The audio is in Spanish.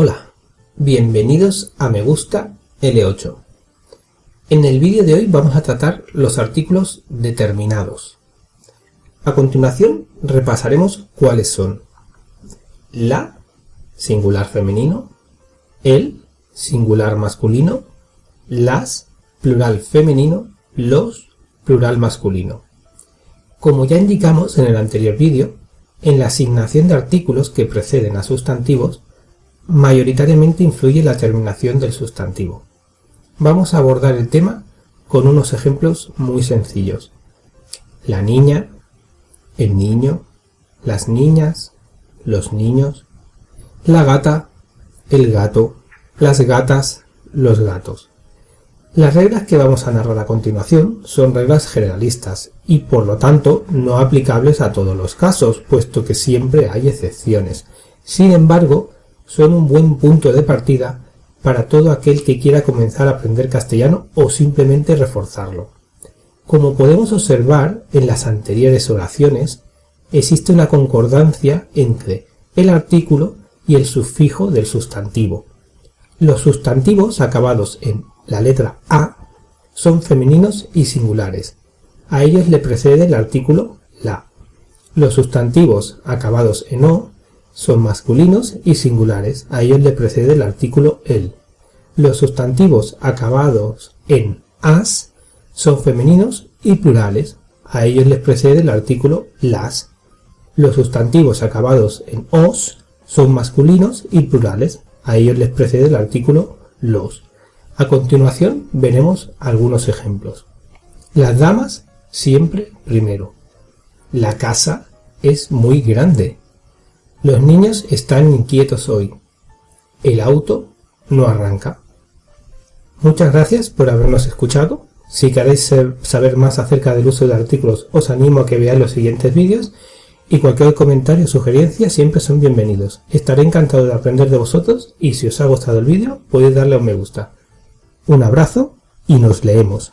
Hola, bienvenidos a Me Gusta L8. En el vídeo de hoy vamos a tratar los artículos determinados. A continuación repasaremos cuáles son la, singular femenino, el, singular masculino, las, plural femenino, los, plural masculino. Como ya indicamos en el anterior vídeo, en la asignación de artículos que preceden a sustantivos mayoritariamente influye la terminación del sustantivo. Vamos a abordar el tema con unos ejemplos muy sencillos. La niña, el niño, las niñas, los niños, la gata, el gato, las gatas, los gatos. Las reglas que vamos a narrar a continuación son reglas generalistas y por lo tanto no aplicables a todos los casos, puesto que siempre hay excepciones. Sin embargo, son un buen punto de partida para todo aquel que quiera comenzar a aprender castellano o simplemente reforzarlo. Como podemos observar en las anteriores oraciones, existe una concordancia entre el artículo y el sufijo del sustantivo. Los sustantivos acabados en la letra A son femeninos y singulares. A ellos le precede el artículo la. Los sustantivos acabados en O son masculinos y singulares, a ellos le precede el artículo el. Los sustantivos acabados en as son femeninos y plurales, a ellos les precede el artículo las. Los sustantivos acabados en os son masculinos y plurales, a ellos les precede el artículo los. A continuación veremos algunos ejemplos. Las damas siempre primero. La casa es muy grande. Los niños están inquietos hoy. El auto no arranca. Muchas gracias por habernos escuchado. Si queréis saber más acerca del uso de artículos, os animo a que veáis los siguientes vídeos y cualquier comentario o sugerencia siempre son bienvenidos. Estaré encantado de aprender de vosotros y si os ha gustado el vídeo podéis darle a un me gusta. Un abrazo y nos leemos.